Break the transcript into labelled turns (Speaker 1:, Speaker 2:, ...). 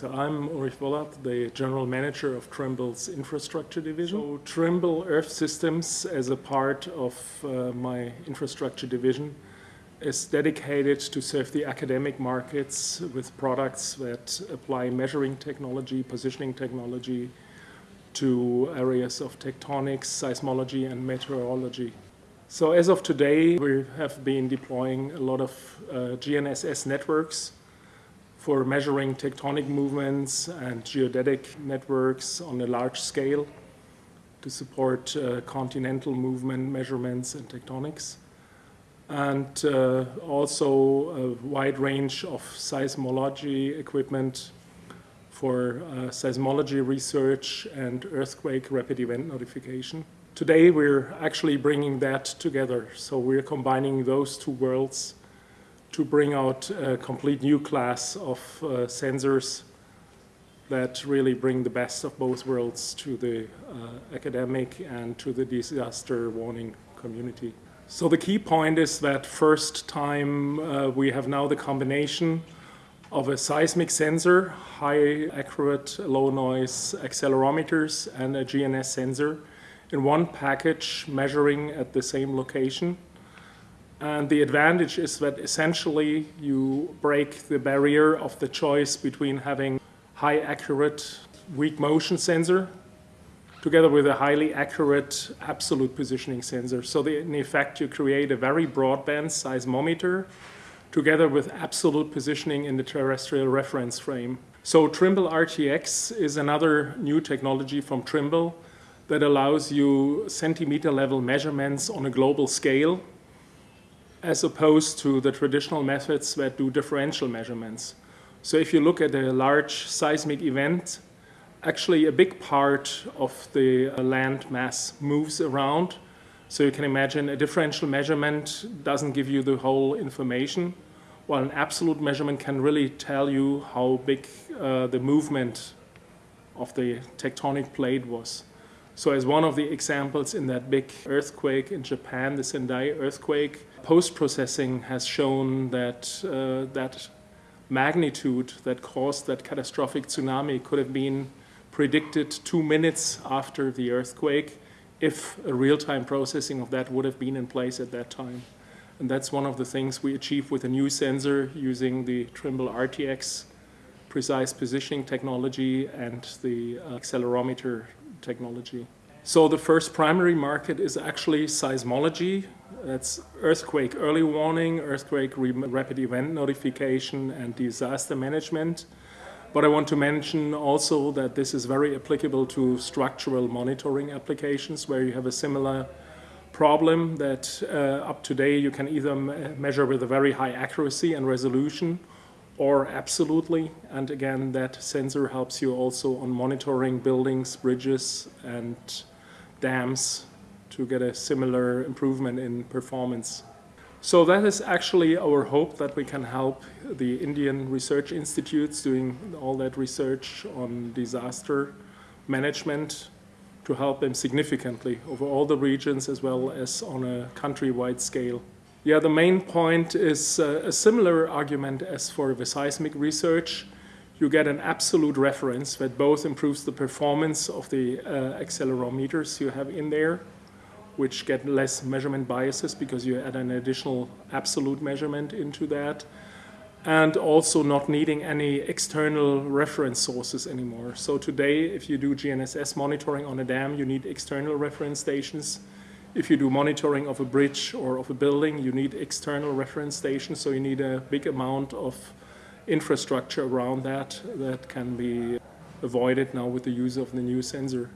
Speaker 1: So I'm Ulrich Vollath, the General Manager of Trimble's Infrastructure Division. So Trimble Earth Systems, as a part of uh, my Infrastructure Division, is dedicated to serve the academic markets with products that apply measuring technology, positioning technology to areas of tectonics, seismology and meteorology. So as of today, we have been deploying a lot of uh, GNSS networks for measuring tectonic movements and geodetic networks on a large scale to support uh, continental movement measurements and tectonics. And uh, also a wide range of seismology equipment for uh, seismology research and earthquake rapid event notification. Today we're actually bringing that together. So we're combining those two worlds to bring out a complete new class of uh, sensors that really bring the best of both worlds to the uh, academic and to the disaster warning community. So the key point is that first time uh, we have now the combination of a seismic sensor, high accurate low noise accelerometers and a GNS sensor in one package measuring at the same location. And the advantage is that essentially you break the barrier of the choice between having high accurate weak motion sensor together with a highly accurate absolute positioning sensor. So the, in effect you create a very broadband seismometer together with absolute positioning in the terrestrial reference frame. So Trimble RTX is another new technology from Trimble that allows you centimeter level measurements on a global scale as opposed to the traditional methods that do differential measurements. So if you look at a large seismic event, actually a big part of the uh, land mass moves around. So you can imagine a differential measurement doesn't give you the whole information, while an absolute measurement can really tell you how big uh, the movement of the tectonic plate was. So as one of the examples in that big earthquake in Japan, the Sendai earthquake, post-processing has shown that uh, that magnitude that caused that catastrophic tsunami could have been predicted two minutes after the earthquake if a real-time processing of that would have been in place at that time. And that's one of the things we achieve with a new sensor using the Trimble RTX precise positioning technology and the uh, accelerometer technology. So the first primary market is actually seismology. That's earthquake early warning, earthquake rapid event notification, and disaster management. But I want to mention also that this is very applicable to structural monitoring applications where you have a similar problem that uh, up to date you can either measure with a very high accuracy and resolution or absolutely. And again, that sensor helps you also on monitoring buildings, bridges, and dams to get a similar improvement in performance. So that is actually our hope that we can help the Indian research institutes doing all that research on disaster management to help them significantly over all the regions as well as on a countrywide scale. Yeah, the main point is uh, a similar argument as for the seismic research. You get an absolute reference that both improves the performance of the uh, accelerometers you have in there, which get less measurement biases because you add an additional absolute measurement into that, and also not needing any external reference sources anymore. So today, if you do GNSS monitoring on a dam, you need external reference stations if you do monitoring of a bridge or of a building, you need external reference stations, so you need a big amount of infrastructure around that that can be avoided now with the use of the new sensor.